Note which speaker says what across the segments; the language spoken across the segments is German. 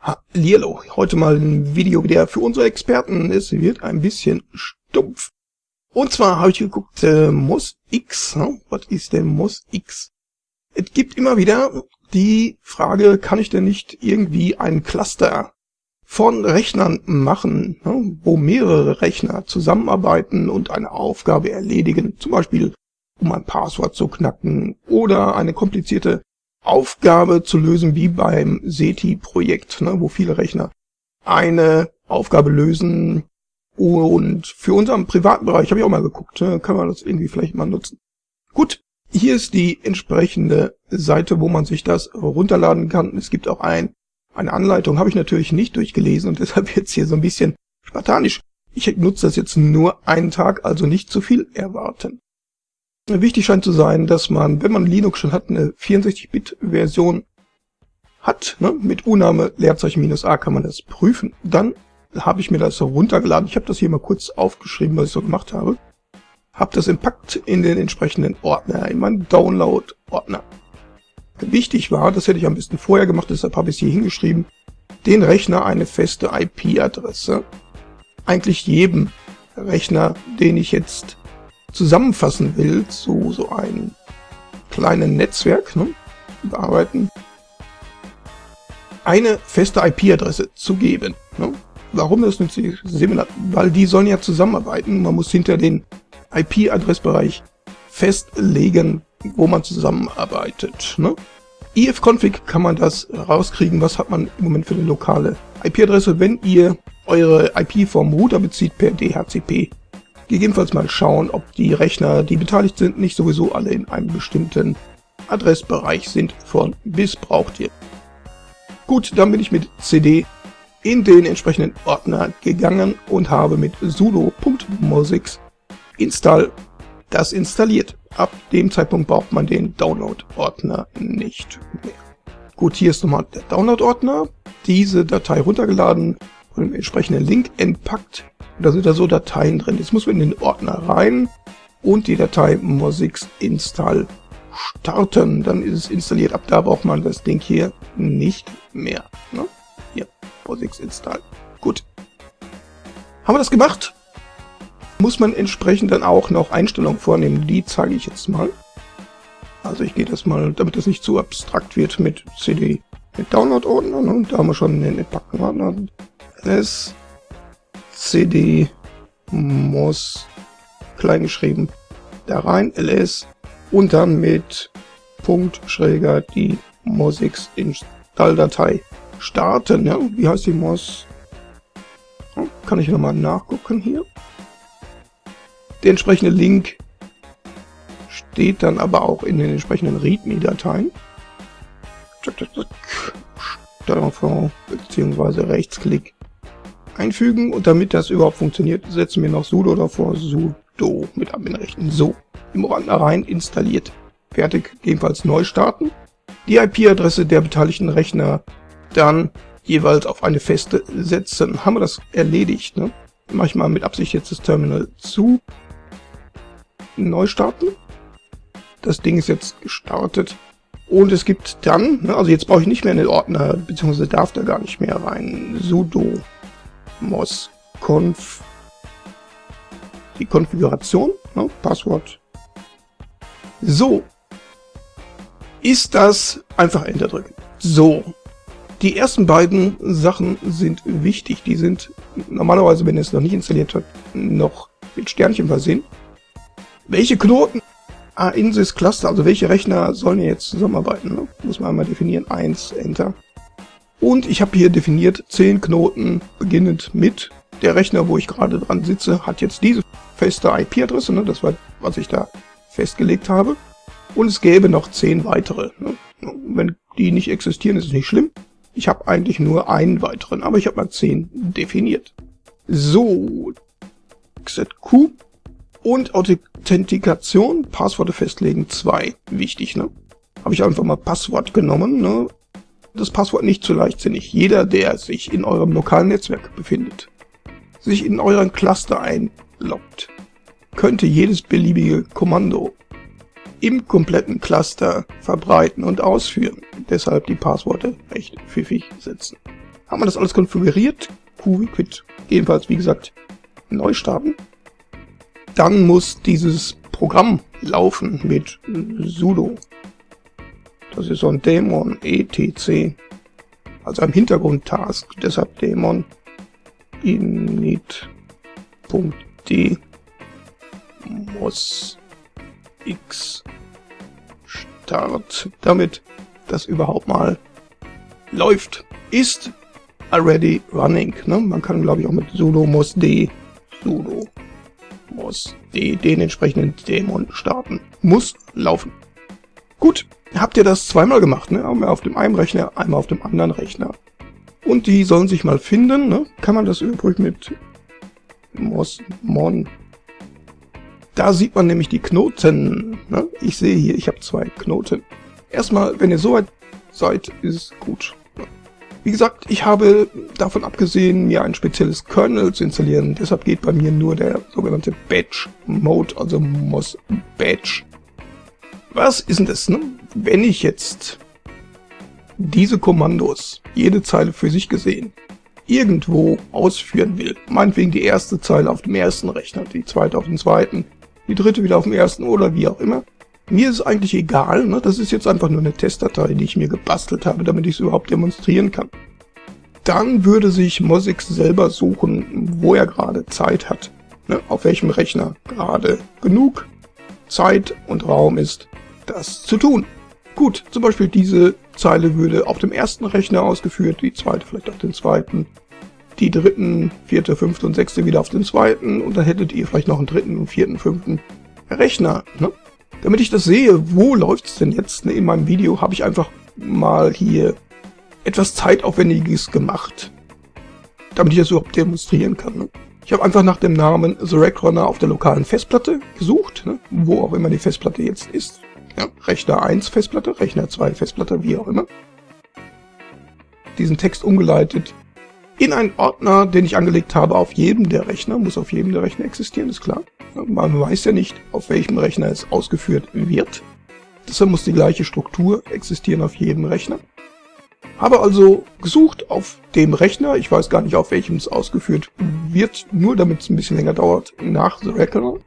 Speaker 1: Hallihallo, heute mal ein Video, der für unsere Experten ist, wird ein bisschen stumpf. Und zwar habe ich geguckt, äh, MOS X, ne? was ist denn MOS X? Es gibt immer wieder die Frage, kann ich denn nicht irgendwie ein Cluster von Rechnern machen, ne? wo mehrere Rechner zusammenarbeiten und eine Aufgabe erledigen, zum Beispiel um ein Passwort zu knacken oder eine komplizierte Aufgabe zu lösen, wie beim SETI-Projekt, ne, wo viele Rechner eine Aufgabe lösen. Und für unseren privaten Bereich habe ich auch mal geguckt, ne, kann man das irgendwie vielleicht mal nutzen. Gut, hier ist die entsprechende Seite, wo man sich das runterladen kann. Es gibt auch ein, eine Anleitung, habe ich natürlich nicht durchgelesen und deshalb jetzt hier so ein bisschen spartanisch. Ich nutze das jetzt nur einen Tag, also nicht zu viel erwarten. Wichtig scheint zu sein, dass man, wenn man Linux schon hat, eine 64-Bit-Version hat, ne, mit Uname Leerzeichen minus A kann man das prüfen. Dann habe ich mir das runtergeladen. Ich habe das hier mal kurz aufgeschrieben, was ich so gemacht habe. Habe das impackt in den entsprechenden Ordner, in meinen Download-Ordner. Wichtig war, das hätte ich am besten vorher gemacht, deshalb habe ich es hier hingeschrieben, den Rechner eine feste IP-Adresse. Eigentlich jedem Rechner, den ich jetzt zusammenfassen will zu so einem kleinen Netzwerk, ne, bearbeiten, eine feste IP-Adresse zu geben. Ne? Warum das nützlich ist, weil die sollen ja zusammenarbeiten. Man muss hinter den IP-Adressbereich festlegen, wo man zusammenarbeitet. Ne? ifconfig kann man das rauskriegen, was hat man im Moment für eine lokale IP-Adresse, wenn ihr eure IP vom Router bezieht per DHCP gegebenenfalls mal schauen, ob die Rechner, die beteiligt sind, nicht sowieso alle in einem bestimmten Adressbereich sind von bis braucht ihr. Gut, dann bin ich mit CD in den entsprechenden Ordner gegangen und habe mit sudo.mosix install das installiert. Ab dem Zeitpunkt braucht man den Download-Ordner nicht mehr. Gut, hier ist nochmal der Download-Ordner. Diese Datei runtergeladen und im entsprechenden Link entpackt da sind da so Dateien drin. Jetzt muss man in den Ordner rein und die Datei Mosix install starten. Dann ist es installiert. Ab da braucht man das Ding hier nicht mehr. Ne? Hier, Mosix install. Gut. Haben wir das gemacht? Muss man entsprechend dann auch noch Einstellungen vornehmen. Die zeige ich jetzt mal. Also ich gehe das mal, damit das nicht zu abstrakt wird mit CD mit Download-Ordner. Ne? Da haben wir schon den entpackten Ordner. Das cd muss kleingeschrieben da rein, ls und dann mit Punkt schräger die MOSIX Install-Datei starten. Ja, wie heißt die MOS? Kann ich nochmal nachgucken hier. Der entsprechende Link steht dann aber auch in den entsprechenden README-Dateien. Steuerung bzw. Rechtsklick einfügen und damit das überhaupt funktioniert, setzen wir noch sudo davor, sudo mit Adminrechten. So, im Ordner rein installiert. Fertig, ebenfalls neu starten. Die IP-Adresse der beteiligten Rechner dann jeweils auf eine feste setzen. Haben wir das erledigt, ne? Mach ich mal mit Absicht jetzt das Terminal zu. Neu starten. Das Ding ist jetzt gestartet. Und es gibt dann, ne, also jetzt brauche ich nicht mehr in den Ordner, beziehungsweise darf da gar nicht mehr rein, sudo mosconf die Konfiguration, ne, Passwort. So. Ist das einfach Enter drücken. So. Die ersten beiden Sachen sind wichtig. Die sind normalerweise, wenn ihr es noch nicht installiert habt, noch mit Sternchen versehen. Welche Knoten Ah, Insys Cluster, also welche Rechner sollen jetzt zusammenarbeiten? Ne? Muss man einmal definieren. 1, Enter. Und ich habe hier definiert 10 Knoten, beginnend mit der Rechner, wo ich gerade dran sitze, hat jetzt diese feste IP-Adresse, ne, das war, was ich da festgelegt habe. Und es gäbe noch 10 weitere. Ne. Wenn die nicht existieren, ist es nicht schlimm. Ich habe eigentlich nur einen weiteren, aber ich habe mal 10 definiert. So, XZQ und Authentikation, Passworte festlegen, 2. Wichtig, ne? Habe ich einfach mal Passwort genommen, ne? Das Passwort nicht zu leichtsinnig. Jeder, der sich in eurem lokalen Netzwerk befindet, sich in euren Cluster einloggt, könnte jedes beliebige Kommando im kompletten Cluster verbreiten und ausführen. Deshalb die Passworte recht pfiffig setzen. Haben wir das alles konfiguriert? QQuit jedenfalls, wie gesagt, neu starten. Dann muss dieses Programm laufen mit sudo. Das ist so ein Dämon etc. Also ein Hintergrund-Task, deshalb Dämon init.d muss x start, damit das überhaupt mal läuft. Ist already running. Ne? Man kann, glaube ich, auch mit sudo muss d sudo muss d den entsprechenden Dämon starten. Muss laufen. Gut, habt ihr das zweimal gemacht, ne? Einmal auf dem einen Rechner, einmal auf dem anderen Rechner. Und die sollen sich mal finden, ne? Kann man das übrig mit mos mon. Da sieht man nämlich die Knoten. Ne? Ich sehe hier, ich habe zwei Knoten. Erstmal, wenn ihr so weit seid, ist gut. Wie gesagt, ich habe davon abgesehen, mir ein spezielles Kernel zu installieren. Deshalb geht bei mir nur der sogenannte Batch Mode, also MOS Batch. Was ist denn das? Ne? Wenn ich jetzt diese Kommandos, jede Zeile für sich gesehen, irgendwo ausführen will, meinetwegen die erste Zeile auf dem ersten Rechner, die zweite auf dem zweiten, die dritte wieder auf dem ersten oder wie auch immer, mir ist eigentlich egal, ne? das ist jetzt einfach nur eine Testdatei, die ich mir gebastelt habe, damit ich es überhaupt demonstrieren kann. Dann würde sich Mosix selber suchen, wo er gerade Zeit hat, ne? auf welchem Rechner gerade genug Zeit und Raum ist, das zu tun. Gut, zum Beispiel diese Zeile würde auf dem ersten Rechner ausgeführt, die zweite vielleicht auf dem zweiten, die dritten, vierte, fünfte und sechste wieder auf den zweiten und dann hättet ihr vielleicht noch einen dritten, vierten, fünften Rechner. Ne? Damit ich das sehe, wo läuft's denn jetzt ne, in meinem Video, habe ich einfach mal hier etwas Zeitaufwendiges gemacht, damit ich das überhaupt demonstrieren kann. Ne? Ich habe einfach nach dem Namen The Rack Runner auf der lokalen Festplatte gesucht, ne? wo auch immer die Festplatte jetzt ist. Ja, Rechner 1 Festplatte, Rechner 2 Festplatte, wie auch immer. Diesen Text umgeleitet in einen Ordner, den ich angelegt habe auf jedem der Rechner. Muss auf jedem der Rechner existieren, ist klar. Man weiß ja nicht, auf welchem Rechner es ausgeführt wird. Deshalb muss die gleiche Struktur existieren auf jedem Rechner. Habe also gesucht auf dem Rechner, ich weiß gar nicht, auf welchem es ausgeführt wird, nur damit es ein bisschen länger dauert, nach The Record.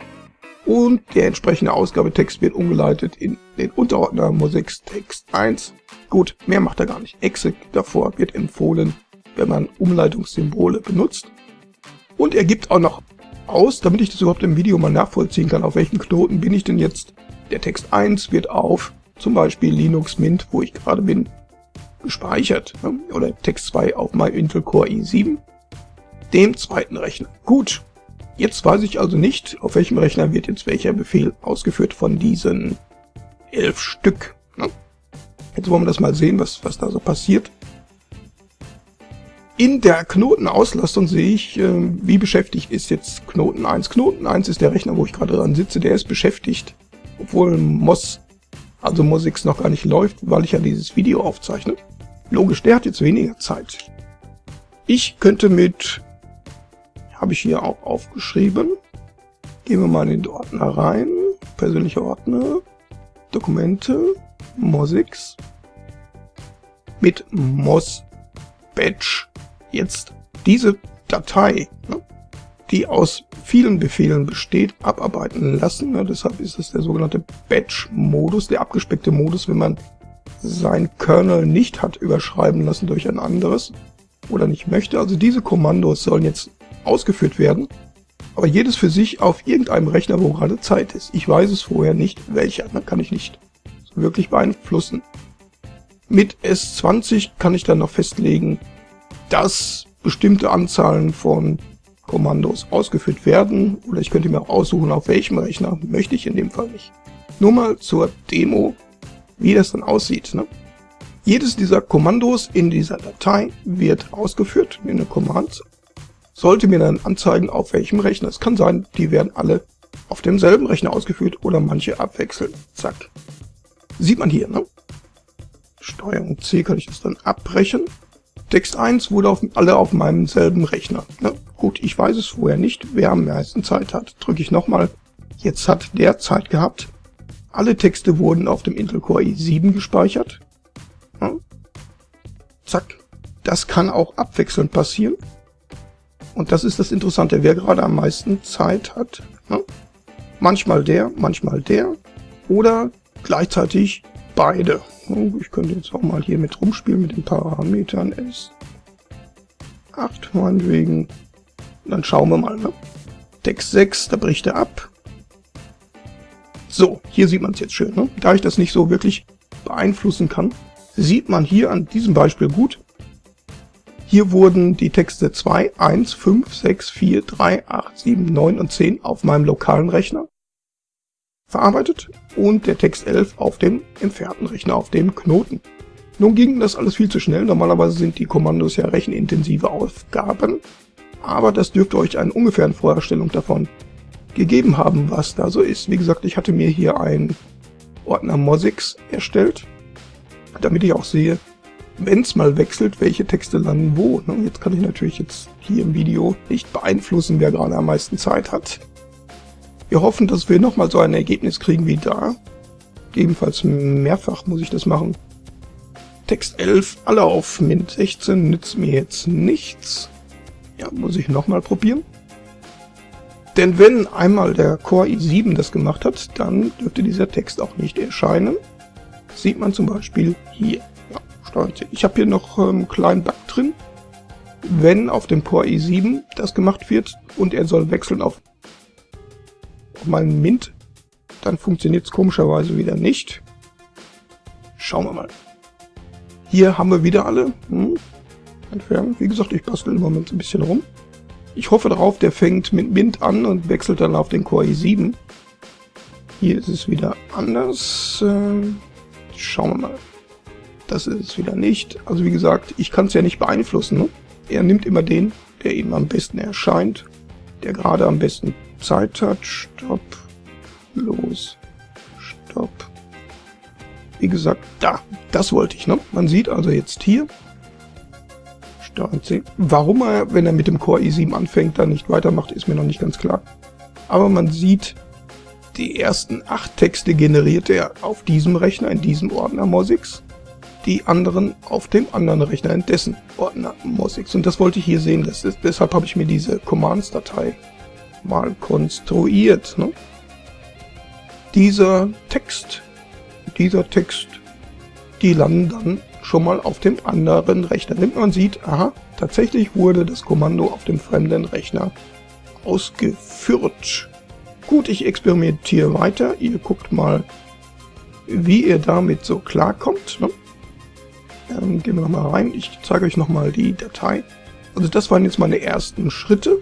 Speaker 1: Und der entsprechende Ausgabetext wird umgeleitet in den Unterordner Musix Text 1. Gut, mehr macht er gar nicht. Exec davor wird empfohlen, wenn man Umleitungssymbole benutzt. Und er gibt auch noch aus, damit ich das überhaupt im Video mal nachvollziehen kann, auf welchen Knoten bin ich denn jetzt. Der Text 1 wird auf zum Beispiel Linux Mint, wo ich gerade bin, gespeichert. Ne? Oder Text 2 auf mein Intel Core i7, dem zweiten Rechner. Gut, jetzt weiß ich also nicht, auf welchem Rechner wird jetzt welcher Befehl ausgeführt von diesen elf Stück. Ne? Jetzt wollen wir das mal sehen, was, was da so passiert. In der Knotenauslastung sehe ich, äh, wie beschäftigt ist jetzt Knoten 1. Knoten 1 ist der Rechner, wo ich gerade dran sitze, der ist beschäftigt, obwohl MOS, also MOSIX noch gar nicht läuft, weil ich ja dieses Video aufzeichne. Logisch, der hat jetzt weniger Zeit. Ich könnte mit, habe ich hier auch aufgeschrieben, gehen wir mal in den Ordner rein, persönliche Ordner, Dokumente, MOSIX, mit MOS Batch. Jetzt diese Datei, ne, die aus vielen Befehlen besteht, abarbeiten lassen. Ne, deshalb ist es der sogenannte Batch-Modus, der abgespeckte Modus, wenn man sein Kernel nicht hat überschreiben lassen durch ein anderes oder nicht möchte. Also diese Kommandos sollen jetzt ausgeführt werden, aber jedes für sich auf irgendeinem Rechner, wo gerade Zeit ist. Ich weiß es vorher nicht, welcher, ne, kann ich nicht wirklich beeinflussen. Mit S20 kann ich dann noch festlegen, dass bestimmte Anzahlen von Kommandos ausgeführt werden oder ich könnte mir auch aussuchen, auf welchem Rechner, möchte ich in dem Fall nicht. Nur mal zur Demo, wie das dann aussieht. Ne? Jedes dieser Kommandos in dieser Datei wird ausgeführt in der Command, sollte mir dann anzeigen, auf welchem Rechner. Es kann sein, die werden alle auf demselben Rechner ausgeführt oder manche abwechseln. Zack. Sieht man hier, ne? Steuerung C kann ich das dann abbrechen Text 1 wurde auf, alle auf meinem selben Rechner. Ne? Gut, ich weiß es vorher nicht, wer am meisten Zeit hat. Drücke ich nochmal. Jetzt hat der Zeit gehabt. Alle Texte wurden auf dem Intel Core i7 gespeichert. Ja. Zack. Das kann auch abwechselnd passieren. Und das ist das Interessante, wer gerade am meisten Zeit hat. Ne? Manchmal der, manchmal der. Oder gleichzeitig beide. Ich könnte jetzt auch mal hier mit rumspielen mit den Parametern S. 8 meinetwegen. Dann schauen wir mal. Ne? Text 6, da bricht er ab. So, hier sieht man es jetzt schön. Ne? Da ich das nicht so wirklich beeinflussen kann, sieht man hier an diesem Beispiel gut. Hier wurden die Texte 2, 1, 5, 6, 4, 3, 8, 7, 9 und 10 auf meinem lokalen Rechner verarbeitet und der Text 11 auf dem entfernten Rechner, auf dem Knoten. Nun ging das alles viel zu schnell, normalerweise sind die Kommandos ja rechenintensive Aufgaben, aber das dürfte euch eine ungefähre Vorstellung davon gegeben haben, was da so ist. Wie gesagt, ich hatte mir hier einen Ordner Mosix erstellt, damit ich auch sehe, wenn es mal wechselt, welche Texte landen wo. Ne? Jetzt kann ich natürlich jetzt hier im Video nicht beeinflussen, wer gerade am meisten Zeit hat. Wir hoffen, dass wir nochmal so ein Ergebnis kriegen wie da. Ebenfalls mehrfach muss ich das machen. Text 11, alle auf Mint 16, nützt mir jetzt nichts. Ja, muss ich nochmal probieren. Denn wenn einmal der Core i7 das gemacht hat, dann dürfte dieser Text auch nicht erscheinen. sieht man zum Beispiel hier. Steuerung Ich habe hier noch einen ähm, kleinen Bug drin. Wenn auf dem Core i7 das gemacht wird und er soll wechseln auf mal ein Mint, dann funktioniert es komischerweise wieder nicht. Schauen wir mal. Hier haben wir wieder alle. Hm. Entfernen. Wie gesagt, ich bastel im Moment ein bisschen rum. Ich hoffe darauf, der fängt mit Mint an und wechselt dann auf den Core i7. Hier ist es wieder anders. Ähm, schauen wir mal. Das ist es wieder nicht. Also wie gesagt, ich kann es ja nicht beeinflussen. Ne? Er nimmt immer den, der ihm am besten erscheint, der gerade am besten Zeit hat. Stopp. Los. Stopp. Wie gesagt, da. Das wollte ich, ne? Man sieht also jetzt hier. Steuerung C. Warum er, wenn er mit dem Core i7 anfängt, dann nicht weitermacht, ist mir noch nicht ganz klar. Aber man sieht, die ersten acht Texte generiert er auf diesem Rechner, in diesem Ordner Mosix. Die anderen auf dem anderen Rechner, in dessen Ordner Mosix. Und das wollte ich hier sehen. Ist, deshalb habe ich mir diese Commands-Datei mal konstruiert. Ne? Dieser Text, dieser Text, die landen dann schon mal auf dem anderen Rechner. Wenn man sieht, aha, tatsächlich wurde das Kommando auf dem fremden Rechner ausgeführt. Gut, ich experimentiere weiter. Ihr guckt mal, wie ihr damit so klarkommt. Ne? Ähm, gehen wir nochmal rein. Ich zeige euch nochmal die Datei. Also das waren jetzt meine ersten Schritte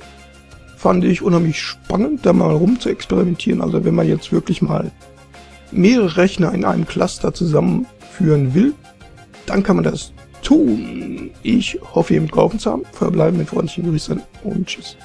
Speaker 1: fand ich unheimlich spannend, da mal rum zu experimentieren. Also wenn man jetzt wirklich mal mehrere Rechner in einem Cluster zusammenführen will, dann kann man das tun. Ich hoffe, ihr mitgeholfen zu haben. Verbleiben mit freundlichen Grüßen und Tschüss.